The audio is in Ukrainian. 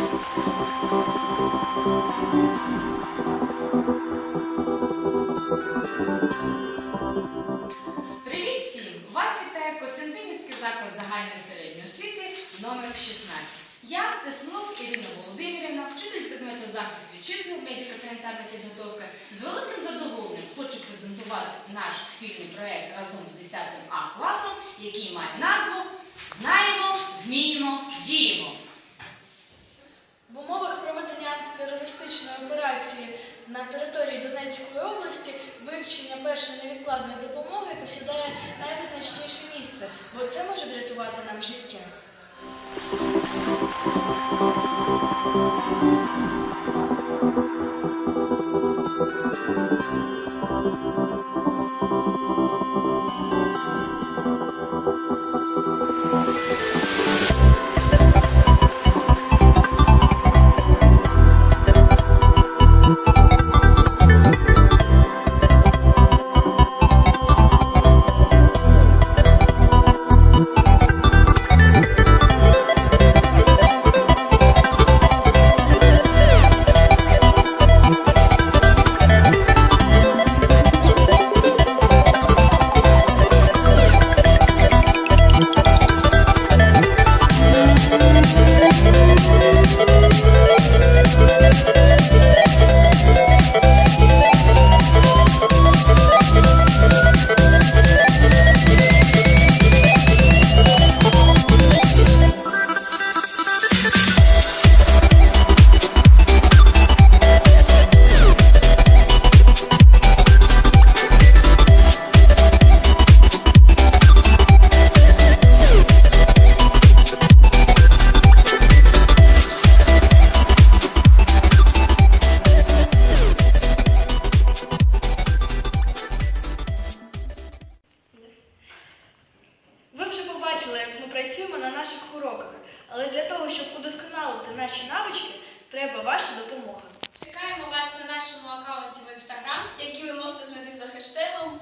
Привіт всім! Вас вітає Костянтинівський заклад загальної середньої освіти номер 16. Я Тесмунов Ірина Володимирівна, вчитель предмету захист вітчизни, медико-санітарна підготовка. З великим задоволенням хочу презентувати наш спільний проект разом з 10 А класом, який має назву антитерористичної операції на території Донецької області вивчення першої невідкладної допомоги посідає найвизначніше місце, бо це може врятувати нам життя. Ви бачили, як ми працюємо на наших уроках, але для того, щоб удосконалити наші навички, треба ваша допомога. Чекаємо вас на нашому аккаунті в інстаграм, який ви можете знайти за хештегом.